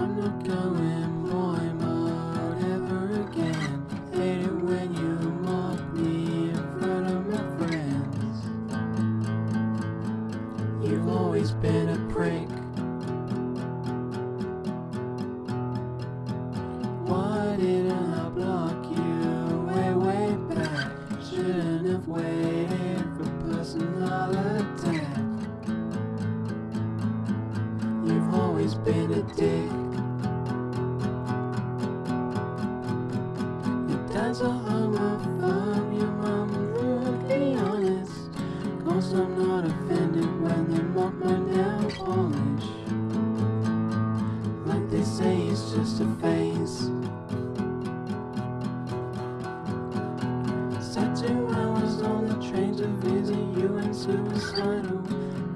I'm not going boy mode ever again. Hate it when you mock me in front of my friends. You've always been a prick. Why didn't I block you way, way back? Shouldn't have waited for personal attack. You've always been a dick. Your dad's a homophobe, your mom's brutally honest. Cause I'm not offended when they mock my nail polish. Like they say it's just a phase. Sat two hours on the train to visit you and suicidal.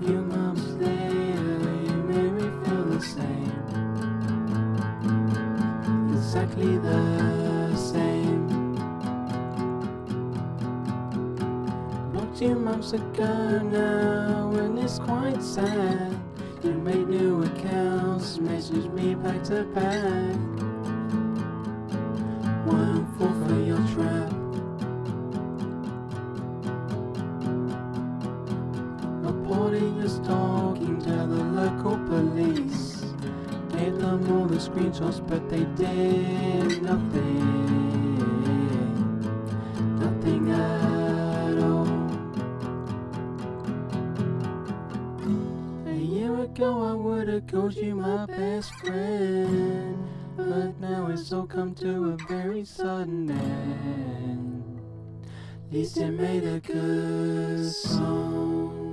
Few months later, you made me feel the same. Exactly the same. You months ago now, and it's quite sad. You made new accounts, messaged me back to back. Won't fall for your trap. Reporting your stalking to the local police. Gave them all the screenshots, but they did nothing. Ago, I would've called you my best friend. But now it's all come to a very sudden end. At least it made a good song.